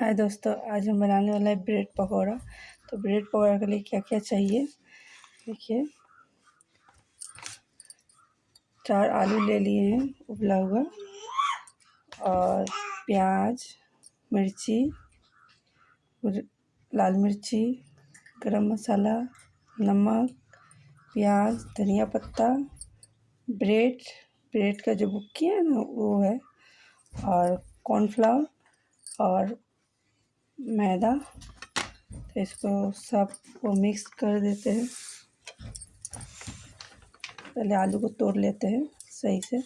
हाय दोस्तों, आज हम बनाने वाला है ब्रेड पकौड़ा। तो ब्रेड पकौड़ा के लिए क्या क्या चाहिए? देखिए। चार आलू ले लिए हैं, उबला हुआ। और प्याज, मिर्ची लाल मिर्ची, गरम मसाला, नमक, प्याज, धनिया पत्ता, ब्रेड। ब्रेड का जो बुक्की है ना, वो है। और कॉर्नफ्लावर और मैदा तो इसको सबको मिक्स कर देते हैं। पहले आलू को तोड़ लेते हैं सही से।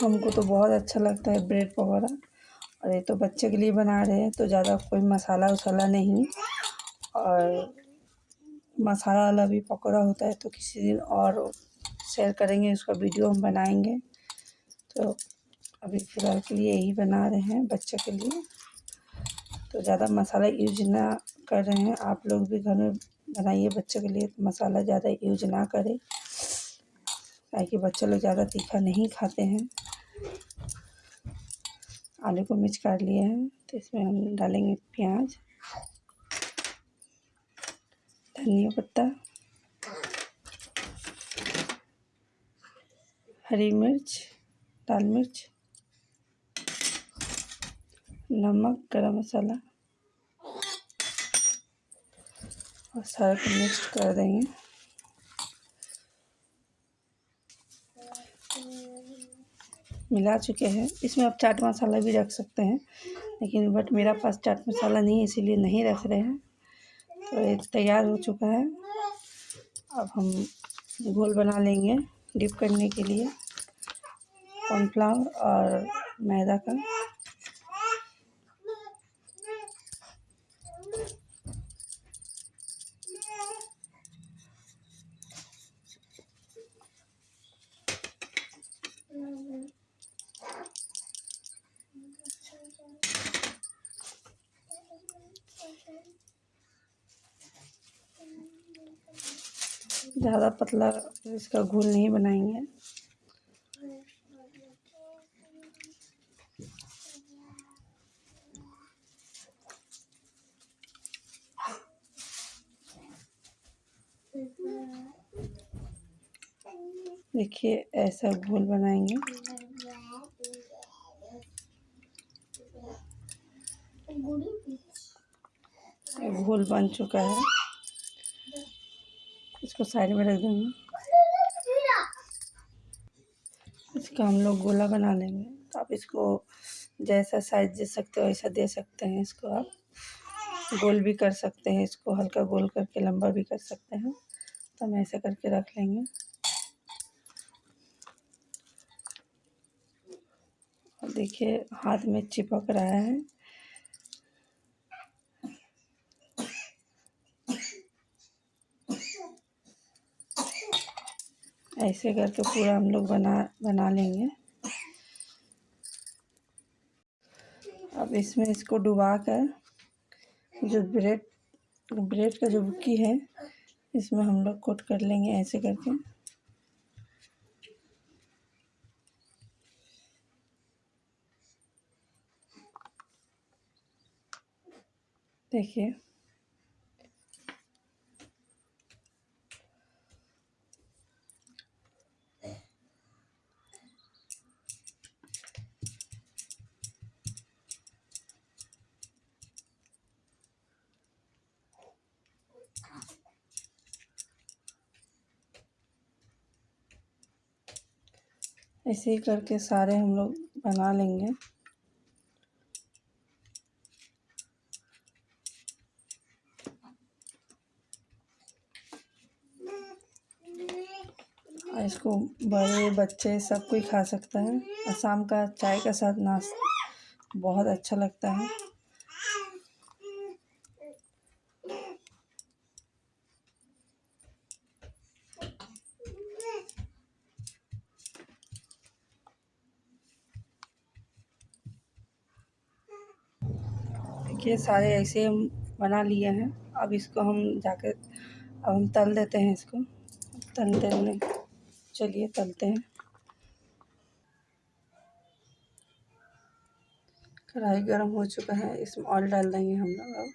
हमको तो बहुत अच्छा लगता है ब्रेड पकौड़ा, और ये तो बच्चे के लिए बना रहे हैं तो ज़्यादा कोई मसाला वसाला नहीं। और मसाला वाला भी पकौड़ा होता है तो किसी दिन और शेयर करेंगे, उसका वीडियो हम बनाएँगे। तो अभी फ़िलहाल के लिए यही बना रहे हैं बच्चे के लिए। तो ज़्यादा मसाला यूज़ ना कर रहे हैं। आप लोग भी घर में बनाइए बच्चे के लिए तो मसाला ज़्यादा यूज़ ना करें। ताकि बच्चे लोग ज़्यादा तीखा नहीं खाते हैं। आलू को मिर्च काट लिए हैं तो इसमें हम डालेंगे प्याज। धनिया पत्ता। हरी मिर्च, लाल मिर्च, नमक, गरम मसाला। और सारा को मिक्स कर देंगे। मिला चुके हैं। इसमें आप चाट मसाला भी रख सकते हैं, लेकिन बट मेरा पास चाट मसाला नहीं है, इसीलिए नहीं रख रहे हैं। तो ये तैयार हो चुका है। अब हम घोल बना लेंगे डिप करने के लिए। कॉर्नफ्लावर और मैदा का। ज़्यादा पतला इसका घोल नहीं बनाएँगे। देखिए ऐसा घोल बनाएँगे। घोल बन चुका है। इसको साइड में रख देंगे। इसका हम लोग गोला बना लेंगे। तो आप इसको जैसा साइज़ दे सकते हो, वैसा दे सकते हैं इसको आप। गोल भी कर सकते हैं इसको, हल्का गोल करके, लंबा भी कर सकते हैं। तो हम ऐसा करके रख लेंगे। और देखिए, हाथ में चिपक रहा है। ऐसे करके पूरा हम लोग बना बना लेंगे। अब इसमें इसको डुबा कर जो ब्रेड ब्रेड का जो बुक्की है, इसमें हम लोग कोट कर लेंगे ऐसे करके। देखिए। ऐसे ही करके सारे हम लोग बना लेंगे। इसको बड़े बच्चे सब कोई खा सकता है। और शाम का चाय के साथ नाश्ता बहुत अच्छा लगता है। देखिए सारे ऐसे बना लिए हैं। अब इसको हम जाके, अब हम तल देते हैं इसको। तल देने, चलिए तलते हैं। कढ़ाई गर्म हो चुका है, इसमें ऑयल डाल देंगे हम लोग अब।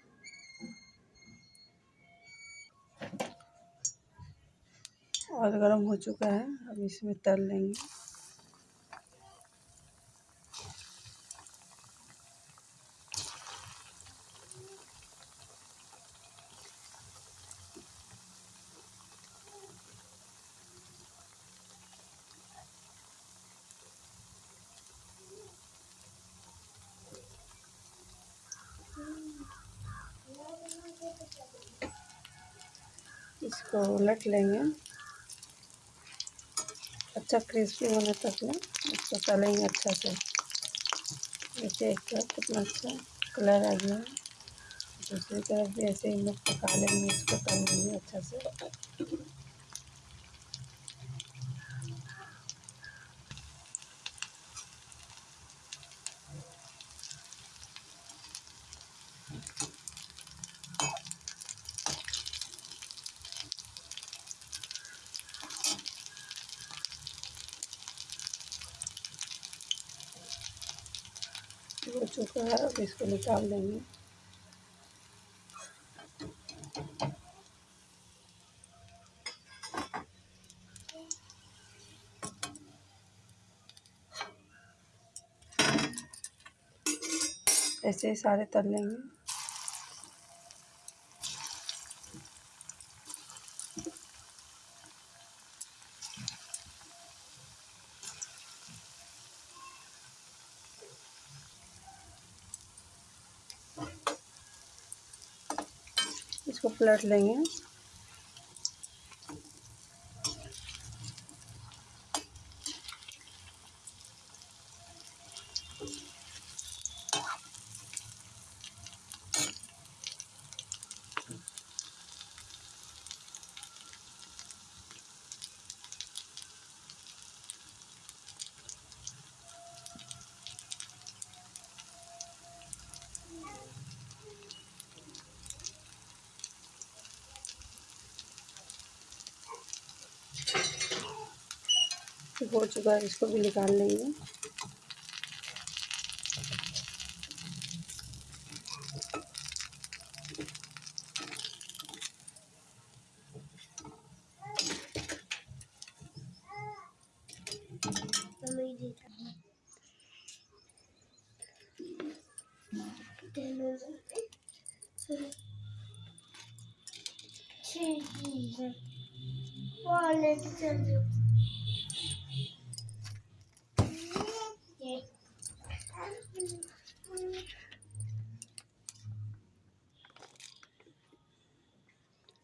ऑयल गर्म हो चुका है, अब इसमें तल लेंगे इसको उलट लेंगे। अच्छा क्रिस्पी होने तक में इसको तलेंगे अच्छा से। देखिए एक तरफ़ कितना अच्छा कलर आ गया। दूसरी तरफ़ भी ऐसे ही लोग पका लेंगे, इसको तलेंगे अच्छा से हो चुका है अब इसको निकाल देंगे ऐसे ही सारे तल लेंगे। इसको पलट लेंगे। हो चुका है इसको भी निकाल लेंगे। Wallet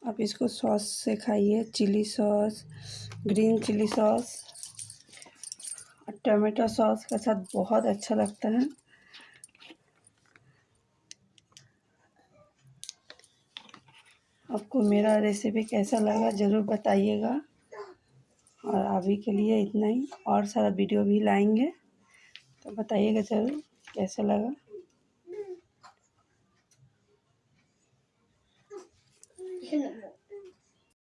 आप इसको सॉस से खाइए, chilli sauce, green chilli sauce और टमाटो सॉस के साथ बहुत अच्छा लगता है। आपको मेरा रेसिपी कैसा लगा ज़रूर बताइएगा। और अभी के लिए इतना ही। और सारा वीडियो भी लाएँगे। तो बताइएगा ज़रूर कैसा लगा। Can